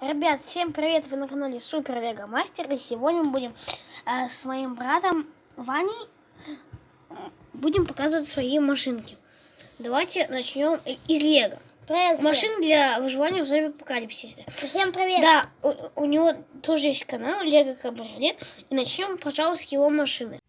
Ребят, всем привет! Вы на канале Супер Лего Мастер. И сегодня мы будем э, с моим братом Ваней э, будем показывать свои машинки. Давайте начнем из Лего. Привет. Машин для выживания в зомби апокалипсисе. Всем привет. Да, у, у него тоже есть канал Лего Кабриолет. И начнем, пожалуйста, с его машины.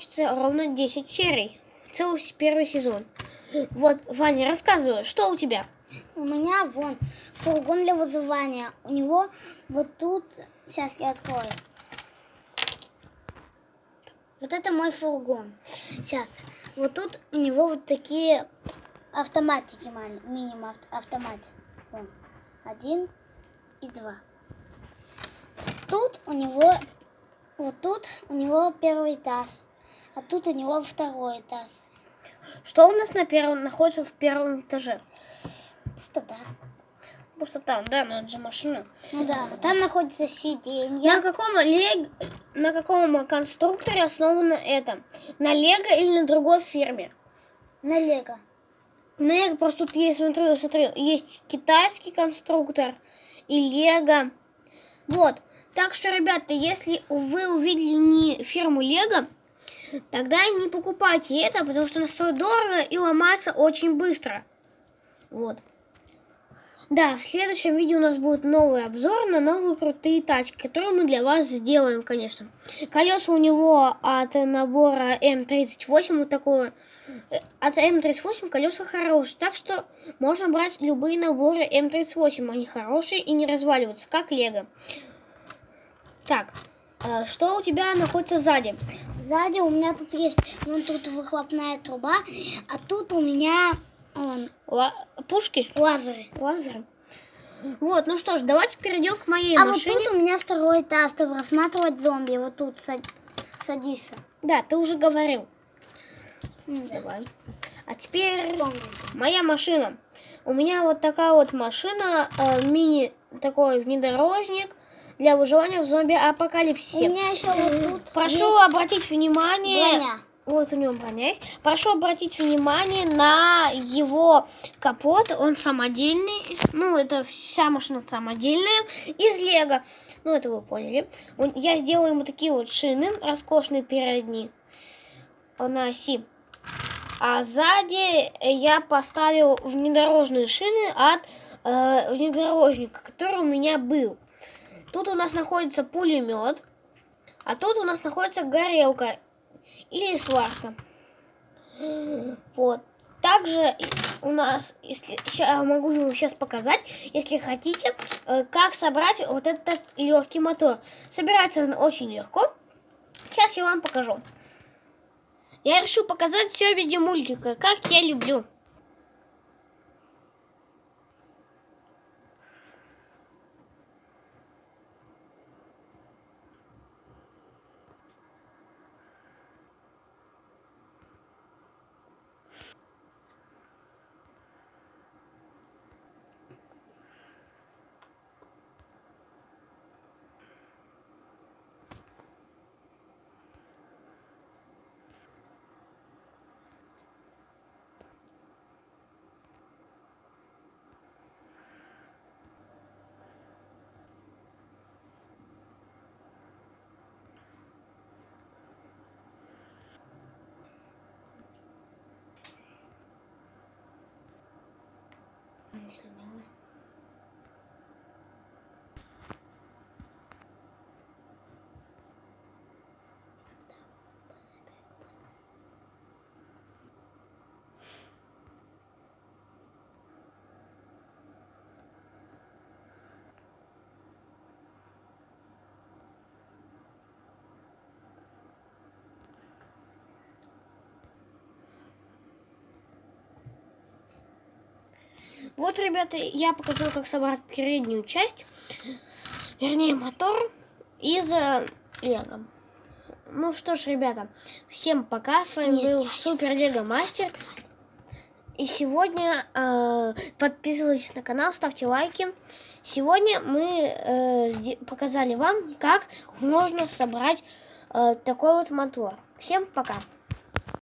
Получится ровно 10 серий. Целый первый сезон. Вот, Ваня, рассказывай, что у тебя? У меня вон фургон для вызывания. У него вот тут... Сейчас я открою. Вот это мой фургон. Сейчас. Вот тут у него вот такие автоматики, мини-автоматики. Вон. Один и два. Тут у него... Вот тут у него первый этаж а тут у него второй этаж. Что у нас на первом находится в первом этаже? Пустота. Пустота, да, но это же машина. Ну да, там находится сиденье. На каком, лег... на каком конструкторе основано это? На Лего или на другой фирме? На Лего. На Лего просто тут есть, смотрю, смотрю, есть китайский конструктор и Лего. Вот. Так что, ребята, если вы увидели не фирму Лего, тогда не покупайте это, потому что оно стоит дорого и ломается очень быстро. Вот. Да, в следующем видео у нас будет новый обзор на новые крутые тачки, которые мы для вас сделаем, конечно. Колеса у него от набора М38, вот такое. Э, от М38 колеса хорошие, так что можно брать любые наборы М38, они хорошие и не разваливаются, как Лего. Так, э, что у тебя находится сзади? Сзади у меня тут есть, вон тут выхлопная труба, а тут у меня он, Ла пушки? Лазеры. Лазеры. Вот, ну что ж, давайте перейдем к моей а машине. А вот тут у меня второй этаж, чтобы рассматривать зомби. Вот тут сад... садись. Да, ты уже говорил. Mm, Давай. А теперь Вспомнил. моя машина. У меня вот такая вот машина, э, мини такой внедорожник для выживания в зомби-апокалипсисе. У меня еще вот тут Прошу есть обратить внимание... Броня. Вот у него броня есть. Прошу обратить внимание на его капот. Он самодельный. Ну, это вся машина самодельная. Из лего. Ну, это вы поняли. Я сделаю ему такие вот шины роскошные передние. На оси. А сзади я поставил внедорожные шины от э, внедорожника, который у меня был. Тут у нас находится пулемет, а тут у нас находится горелка или сварка. Вот. Также у нас, если я могу вам сейчас показать, если хотите, э, как собрать вот этот легкий мотор. Собирается он очень легко. Сейчас я вам покажу. Я решил показать все в виде мультика, как я люблю. 什么 Вот, ребята, я показал, как собрать переднюю часть, вернее, мотор из э, лего. Ну что ж, ребята, всем пока. С вами Нет, был Супер Лего Мастер. И сегодня э, подписывайтесь на канал, ставьте лайки. Сегодня мы э, показали вам, как можно собрать э, такой вот мотор. Всем пока!